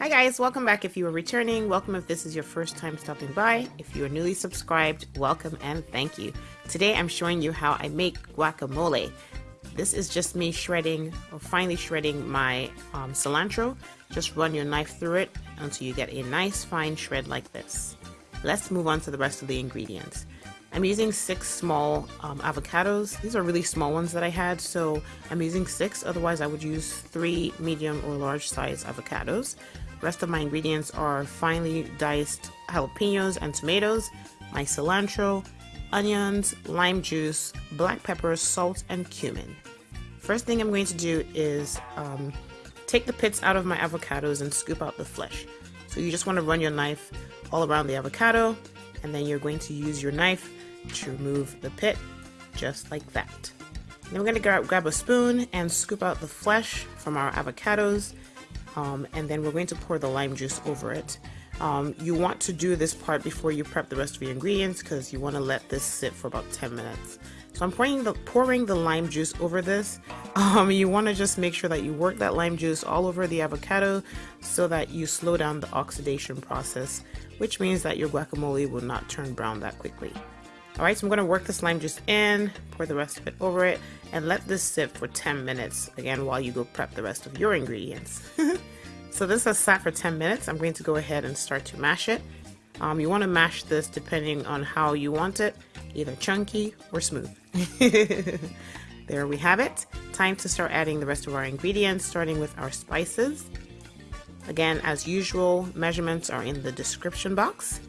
Hi guys, welcome back if you are returning. Welcome if this is your first time stopping by. If you are newly subscribed, welcome and thank you. Today I'm showing you how I make guacamole. This is just me shredding or finely shredding my um, cilantro. Just run your knife through it until you get a nice fine shred like this. Let's move on to the rest of the ingredients. I'm using six small um, avocados. These are really small ones that I had, so I'm using six. Otherwise, I would use three medium or large size avocados. Rest of my ingredients are finely diced jalapenos and tomatoes, my cilantro, onions, lime juice, black pepper, salt, and cumin. First thing I'm going to do is um, take the pits out of my avocados and scoop out the flesh. So you just want to run your knife all around the avocado and then you're going to use your knife to remove the pit just like that. Then we're going to grab, grab a spoon and scoop out the flesh from our avocados um, and then we're going to pour the lime juice over it. Um, you want to do this part before you prep the rest of your ingredients because you want to let this sit for about 10 minutes. So I'm pouring the, pouring the lime juice over this. Um, you want to just make sure that you work that lime juice all over the avocado so that you slow down the oxidation process, which means that your guacamole will not turn brown that quickly. Alright, so I'm going to work this lime juice in, pour the rest of it over it, and let this sit for 10 minutes, again, while you go prep the rest of your ingredients. so this has sat for 10 minutes. I'm going to go ahead and start to mash it. Um, you want to mash this depending on how you want it, either chunky or smooth. there we have it. Time to start adding the rest of our ingredients, starting with our spices. Again, as usual, measurements are in the description box.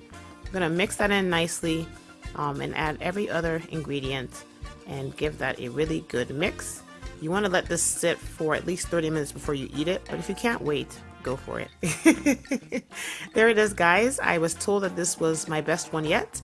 I'm going to mix that in nicely um, and add every other ingredient and give that a really good mix. You want to let this sit for at least 30 minutes before you eat it, but if you can't wait, go for it. there it is, guys. I was told that this was my best one yet.